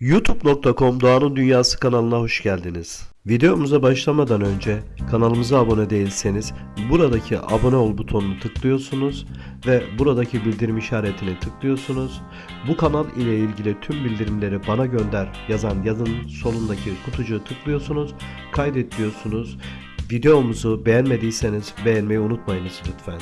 youtube.com Doğan'ın Dünyası kanalına hoş geldiniz. Videomuza başlamadan önce kanalımıza abone değilseniz buradaki abone ol butonunu tıklıyorsunuz ve buradaki bildirim işaretini tıklıyorsunuz. Bu kanal ile ilgili tüm bildirimleri bana gönder yazan yazın solundaki kutucuğu tıklıyorsunuz. Kaydet diyorsunuz. Videomuzu beğenmediyseniz beğenmeyi unutmayınız lütfen.